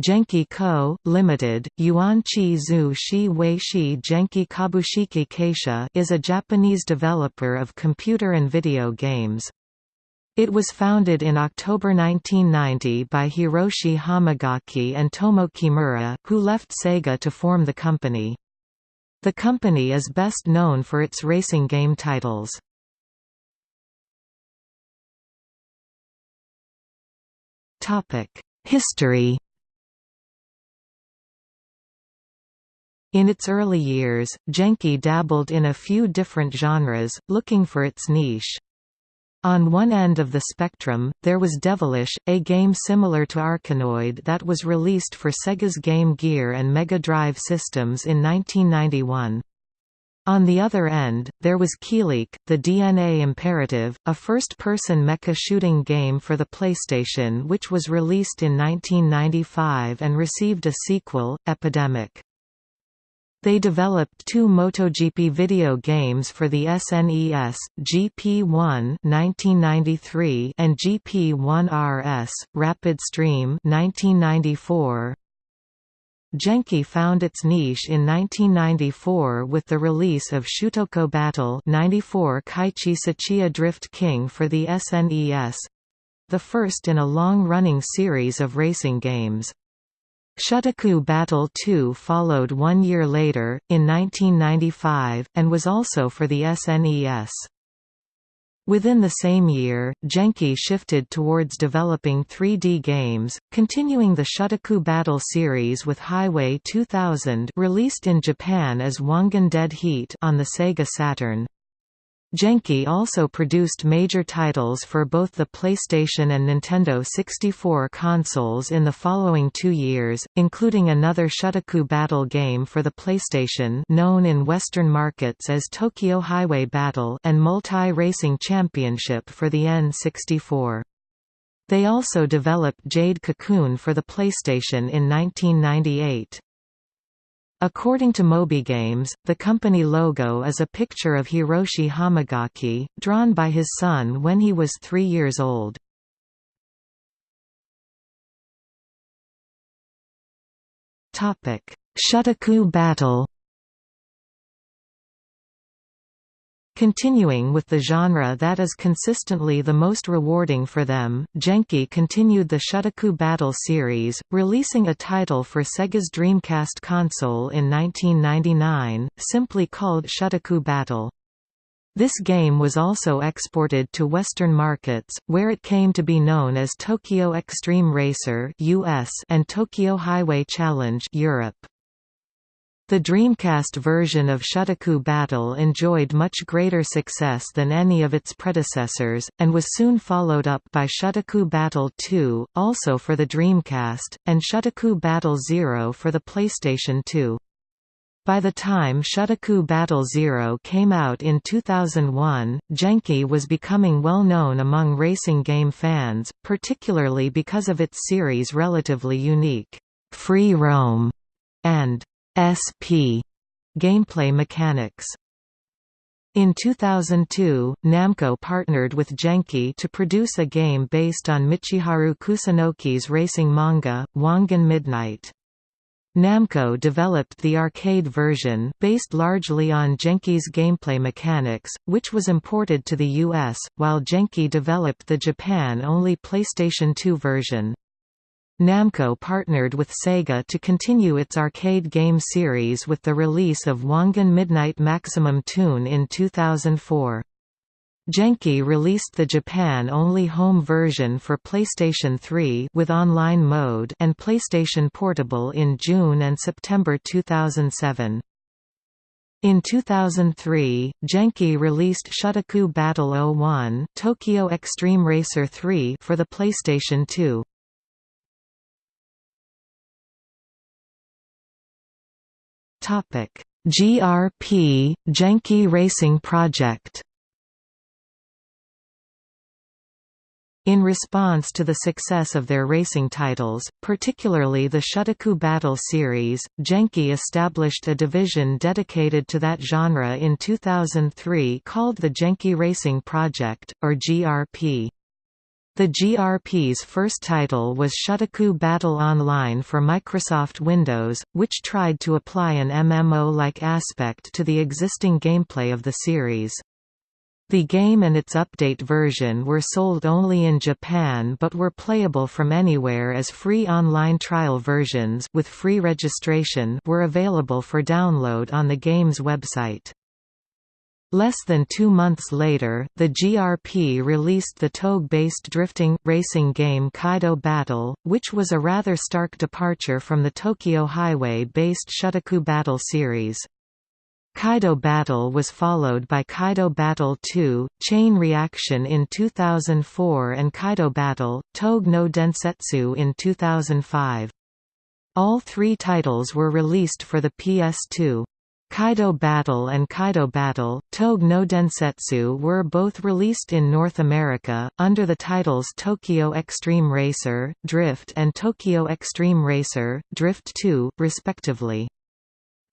Genki Co., Limited, Yuanqi Zhu Shi Wei Shi Genki Kabushiki Keisha is a Japanese developer of computer and video games. It was founded in October 1990 by Hiroshi Hamagaki and Tomo Kimura, who left Sega to form the company. The company is best known for its racing game titles. History In its early years, Genki dabbled in a few different genres, looking for its niche. On one end of the spectrum, there was Devilish, a game similar to Arkanoid that was released for Sega's Game Gear and Mega Drive systems in 1991. On the other end, there was Kileak, the DNA Imperative, a first-person mecha shooting game for the PlayStation which was released in 1995 and received a sequel, Epidemic. They developed two MotoGP video games for the SNES, GP1 (1993) and GP1 RS, Rapid Stream (1994). Genki found its niche in 1994 with the release of Shutoko Battle 94 Keiichi Tsuchiya Drift King for the SNES—the first in a long-running series of racing games. Shutoko Battle 2 followed one year later, in 1995, and was also for the SNES. Within the same year, Genki shifted towards developing 3D games, continuing the Shutoko Battle series with Highway 2000 released in Japan as Wangan Dead Heat on the Sega Saturn. Genki also produced major titles for both the PlayStation and Nintendo 64 consoles in the following two years, including another Shutoko Battle game for the PlayStation known in Western markets as Tokyo Highway Battle and Multi-Racing Championship for the N64. They also developed Jade Cocoon for the PlayStation in 1998. According to MobyGames, the company logo is a picture of Hiroshi Hamagaki, drawn by his son when he was three years old. Shutoko battle Continuing with the genre that is consistently the most rewarding for them, Genki continued the Shutoko Battle series, releasing a title for Sega's Dreamcast console in 1999, simply called Shutoko Battle. This game was also exported to Western markets, where it came to be known as Tokyo Extreme Racer US and Tokyo Highway Challenge Europe. The Dreamcast version of Shutoko Battle enjoyed much greater success than any of its predecessors, and was soon followed up by Shutoko Battle 2, also for the Dreamcast, and Shutoko Battle Zero for the PlayStation 2. By the time Shutoko Battle Zero came out in 2001, Genki was becoming well known among racing game fans, particularly because of its series' relatively unique, free roam, and SP gameplay mechanics. In 2002, Namco partnered with Genki to produce a game based on Michiharu Kusunoki's racing manga, Wangan Midnight. Namco developed the arcade version based largely on Genki's gameplay mechanics, which was imported to the US, while Genki developed the Japan-only PlayStation 2 version. Namco partnered with Sega to continue its arcade game series with the release of Wangan Midnight Maximum Tune in 2004. Genki released the Japan-only home version for PlayStation 3 with online mode and PlayStation Portable in June and September 2007. In 2003, Genki released Shutoko Battle 01 Tokyo Extreme Racer 3 for the PlayStation 2. Topic: GRP Genki Racing Project. In response to the success of their racing titles, particularly the Shutoko Battle series, Genki established a division dedicated to that genre in 2003 called the Genki Racing Project, or GRP. The GRP's first title was Shutoko Battle Online for Microsoft Windows, which tried to apply an MMO-like aspect to the existing gameplay of the series. The game and its update version were sold only in Japan but were playable from anywhere as free online trial versions with free registration were available for download on the game's website. Less than two months later, the GRP released the Touge-based drifting, racing game Kaido Battle, which was a rather stark departure from the Tokyo Highway-based Shutoko Battle series. Kaido Battle was followed by Kaido Battle 2, Chain Reaction in 2004 and Kaido Battle, Touge no Densetsu in 2005. All three titles were released for the PS2. Kaido Battle and Kaido Battle, Touge no Densetsu were both released in North America, under the titles Tokyo Extreme Racer, Drift and Tokyo Extreme Racer, Drift 2, respectively.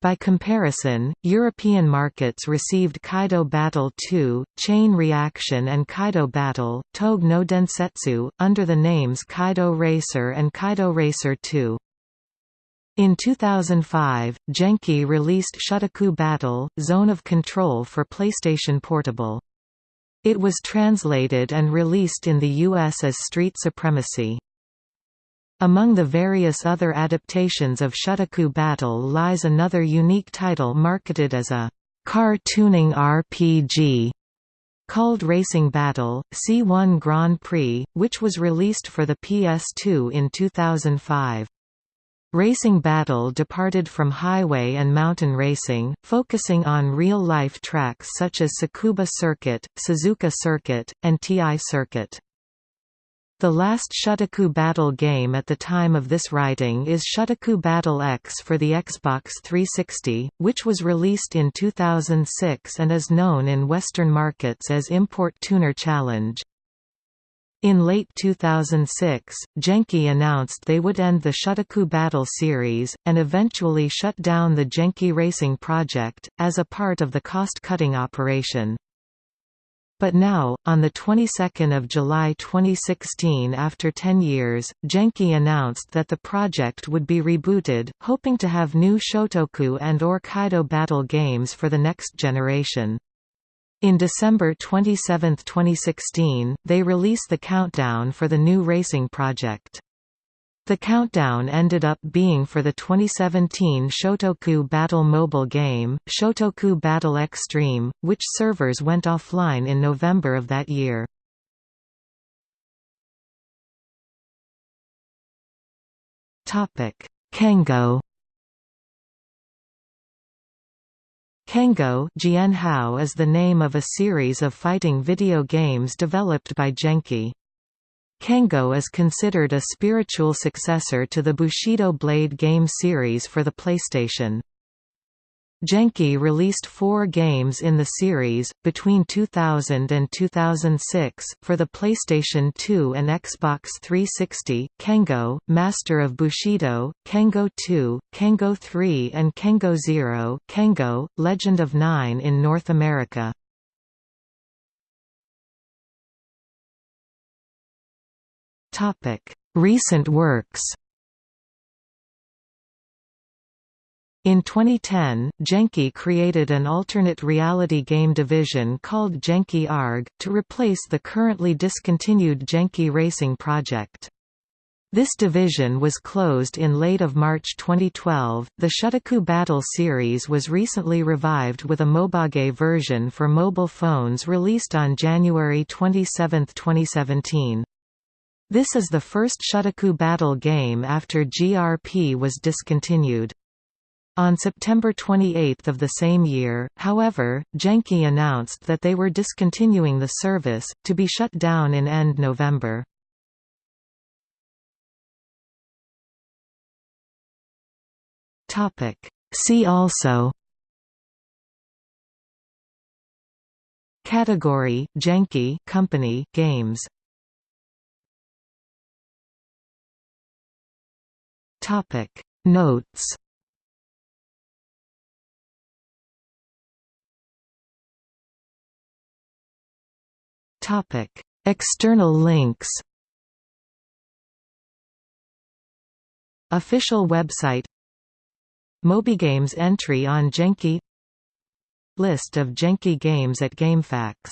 By comparison, European markets received Kaido Battle 2, Chain Reaction and Kaido Battle, Touge no Densetsu, under the names Kaido Racer and Kaido Racer 2. In 2005, Genki released Shutoko Battle, Zone of Control for PlayStation Portable. It was translated and released in the US as Street Supremacy. Among the various other adaptations of Shutoko Battle lies another unique title marketed as a car tuning RPG called Racing Battle, C1 Grand Prix, which was released for the PS2 in 2005. Racing Battle departed from highway and mountain racing, focusing on real-life tracks such as Tsukuba Circuit, Suzuka Circuit, and TI Circuit. The last Shutoko Battle game at the time of this writing is Shutoko Battle X for the Xbox 360, which was released in 2006 and is known in Western markets as Import Tuner Challenge. In late 2006, Genki announced they would end the Shutoko Battle series, and eventually shut down the Genki Racing project, as a part of the cost-cutting operation. But now, on the 22nd of July 2016 after 10 years, Genki announced that the project would be rebooted, hoping to have new Shutoko and or Kaido Battle games for the next generation. In December 27, 2016, they release the countdown for the new racing project. The countdown ended up being for the 2017 Shutoko Battle mobile game, Shutoko Battle Extreme, which servers went offline in November of that year. Kengo Kengo Jianhao is the name of a series of fighting video games developed by Genki. Kengo is considered a spiritual successor to the Bushido Blade game series for the PlayStation. Genki released four games in the series, between 2000 and 2006, for the PlayStation 2 and Xbox 360, Kengo, Master of Bushido, Kengo 2, Kengo 3 and Kengo Zero Kengo, Legend of Nine in North America. Recent works In 2010, Genki created an alternate reality game division called Genki ARG, to replace the currently discontinued Genki Racing project. This division was closed in late of March 2012. The Shutoko Battle series was recently revived with a Mobage version for mobile phones released on January 27, 2017. This is the first Shutoko Battle game after GRP was discontinued. On September 28 of the same year, however, Genki announced that they were discontinuing the service, to be shut down in end November. See also Category Genki company games Topic Notes External links Official website MobyGames entry on Genki List of Genki games at GameFAQs